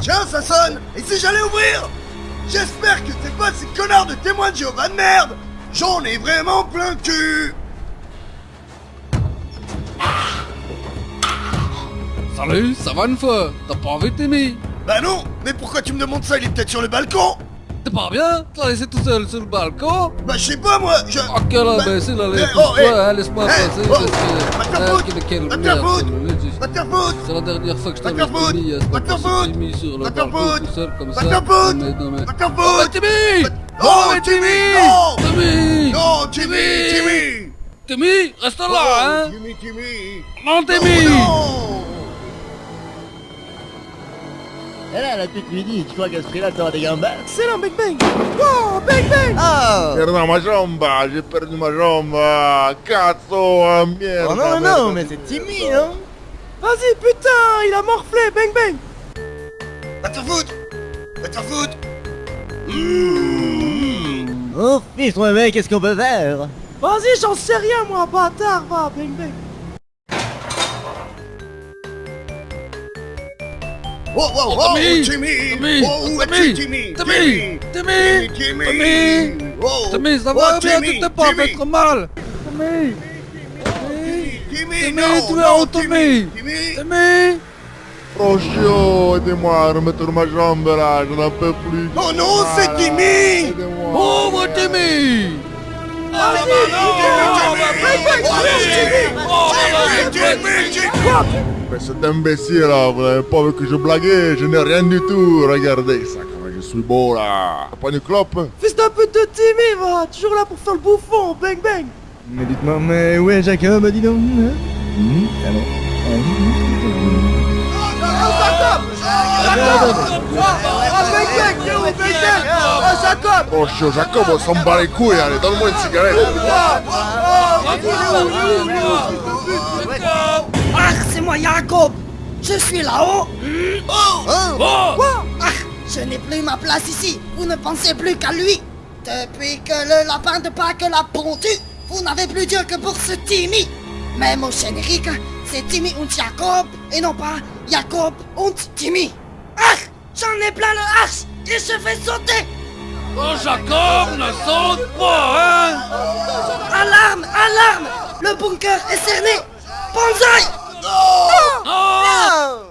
Tiens, ça sonne. Et si j'allais ouvrir J'espère que c'est pas ces connards de témoins de Jéhovah de merde. J'en ai vraiment plein le cul. Salut, ça va une fois? T'as pas envie de t'aimer? Bah non Mais pourquoi tu me demandes ça? Il est peut-être sur le balcon T'es pas bien? T'as laissé tout seul sur le balcon? Bah je sais pas moi, je... Bah, eh, laisse oh, eh, hein, laisse-moi passer oh, parce que... Ah, quelle- merde, c'est- la dernière fois que je t'avais faire foutre, mis à foutre, mis sur le balcon tout seul comme ça. Non, mais- mais- te faire Oh, bah, foutre. Timmy Oh, mais Timmy Timmy Non! Timmy Timmy Timmy Timmy Timmy, reste là, Oh, hein. Timmy, Timmy Non, Timmy Et là, la petite lui dit, tu crois qu'à ce prix-là, t'auras des gambas Excellent, Bang. Bang Oh, Bang. Bang Oh Perdu ma jambe, j'ai perdu ma jambe, cazzo, ah, merde. Oh non, non, non, mais c'est Timmy, non Vas-y, putain, il a morflé, Bang Bang. Va te faire foutre Va te faire foutre Oh, fiche, toi, mec, qu'est-ce qu'on peut faire? Vas-y, j'en sais rien, moi, bâtard, va, Bang Bang Oh, oh, Oh, oh, Timmy Timmy Timmy Oh, où Timmy es-tu, Timmy Timmy Timmy Timmy Timmy Oh Timmy, ça Oh, va bien, Timmy, tu t'es pas fait Timmy. trop mal Timmy Timmy, Timmy, non, tu es non, où, Timmy Timmy Timmy Rochio, aidez-moi à remettre ma jambe là, je n'en peux plus. Oh non, c'est Voilà, Timmy aidez-moi. Oh, mon Mais cet imbécile là, vous n'avez pas vu que je blaguais, je n'ai rien du tout. Regardez ça, comment je suis beau là. Pas une clope Fils d'un pute de Timmy, va Toujours là pour faire le bouffon, Bang Bang Mais dites-moi, mais où est Jacob, dis donc hein Hmm, ah Ah, Bang Ah, Jacob Rochio, Jacob, on s'en bat les couilles, allez, donne-moi une cigarette. Moi Jacob Je suis là-haut. Oh. Ah, je n'ai plus ma place ici. Vous ne pensez plus qu'à lui. Depuis que le lapin de Pâques l'a pondu, vous n'avez plus Dieu que pour ce Timmy Mais mon générique, c'est Timmy und Jacob et non pas Jacob und Timmy Ah J'en ai plein le arche et je fais sauter. Oh, Jacob, ne saute pas, hein. Alarme Alarme. Le bunker est cerné Banzai Non Ouais